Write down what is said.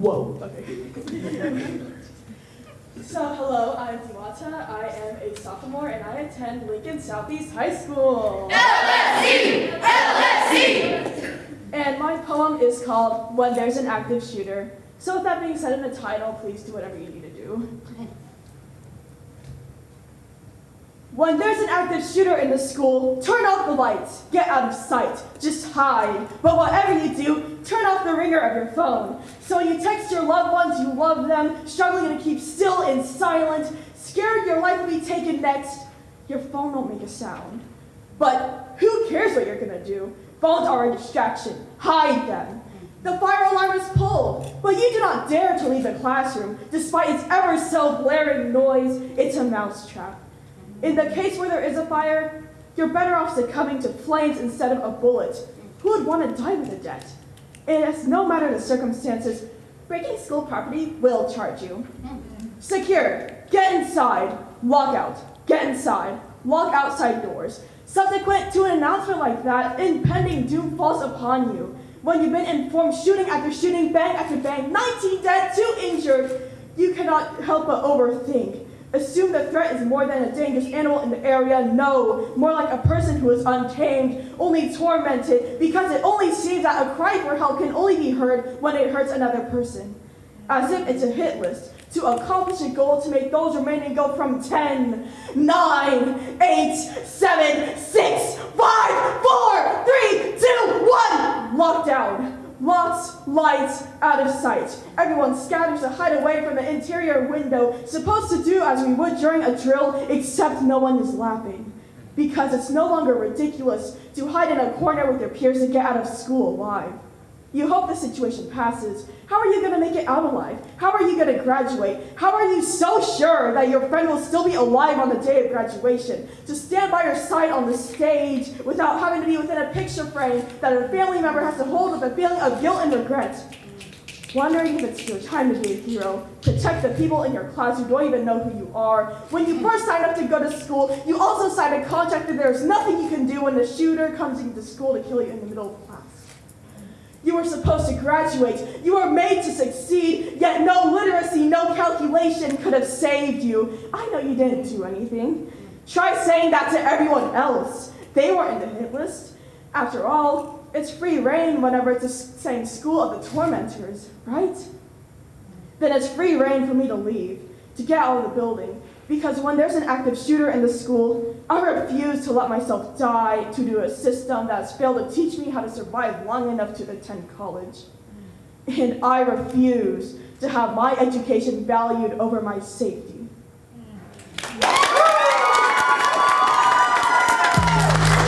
Whoa, okay. So hello, I'm Diwata. I am a sophomore and I attend Lincoln Southeast High School. LSE! LSE! And my poem is called When There's an Active Shooter. So with that being said in the title, please do whatever you need to do. When there's an active shooter in the school, turn off the lights, get out of sight, just hide. But whatever you do, turn off the ringer of your phone. So when you text your loved ones you love them, struggling to keep still and silent, scared your life will be taken next, your phone won't make a sound. But who cares what you're gonna do? Phones are a distraction, hide them. The fire alarm is pulled, but you do not dare to leave the classroom, despite its ever so blaring noise, it's a mousetrap. In the case where there is a fire, you're better off succumbing to flames instead of a bullet. Who would want to die with a debt? And it's no matter the circumstances, breaking school property will charge you. Secure, get inside, lock out, get inside, lock outside doors. Subsequent to an announcement like that, impending doom falls upon you. When you've been informed shooting after shooting, bang after bang, 19 dead, 2 injured, you cannot help but overthink. Assume the threat is more than a dangerous animal in the area. No, more like a person who is untamed, only tormented, because it only seems that a cry for help can only be heard when it hurts another person. As if it's a hit list to accomplish a goal to make those remaining go from 10, 9, 8, 7, 6, 5, 4, 3, 2, 1, lockdown. Locks, lights, out of sight. Everyone scatters to hide away from the interior window, supposed to do as we would during a drill, except no one is laughing. Because it's no longer ridiculous to hide in a corner with your peers and get out of school alive. You hope the situation passes. How are you going to make it out alive? How are you going to graduate? How are you so sure that your friend will still be alive on the day of graduation? To stand by your side on the stage without having to be within a picture frame that a family member has to hold with a feeling of guilt and regret. Wondering if it's your time to be a hero. To protect the people in your class who don't even know who you are. When you first sign up to go to school, you also sign a contract that there's nothing you can do when the shooter comes into school to kill you in the middle of class. You were supposed to graduate. You were made to succeed, yet no literacy, no calculation could have saved you. I know you didn't do anything. Try saying that to everyone else. They weren't in the hit list. After all, it's free reign whenever it's the same school of the tormentors, right? Then it's free reign for me to leave, to get out of the building, because when there's an active shooter in the school, I refuse to let myself die to do a system that's failed to teach me how to survive long enough to attend college. And I refuse to have my education valued over my safety.